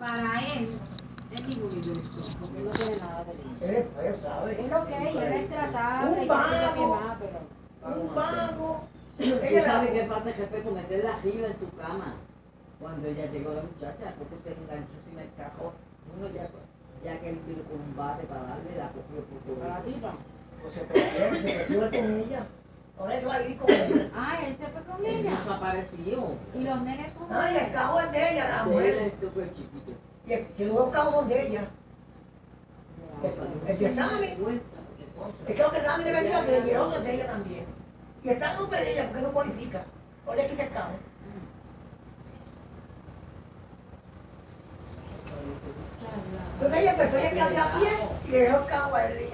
para él es mi universo, porque él no tiene nada de. Él, él sabe. Es lo que es, él es tratable, Un vago. más, pero... Un vago. Ella sabes la- qué falta de respeto meterla arriba en su cama cuando ella llegó la muchacha, porque se enganchó sin el cajón. Uno ya, ya que él vino con un bate para darle la cogió por todo Para la eso. Pues se perdió, se perdió con ella. Ahora eso va a vivir con ella. Ah, él se fue desapareció. Y los nenes son... Ay, el cajón es de ella, la mujer. es súper chiquito. Y el, que los dos cajos son de ella. El, el de Sammy. Es que lo que Sammy le vendió, se le dieron de ella también. Y está en nombre de ella porque no cualifica. O le quita el cajón. Entonces ella empezó a ir a a pie y le dejó el cajón a él.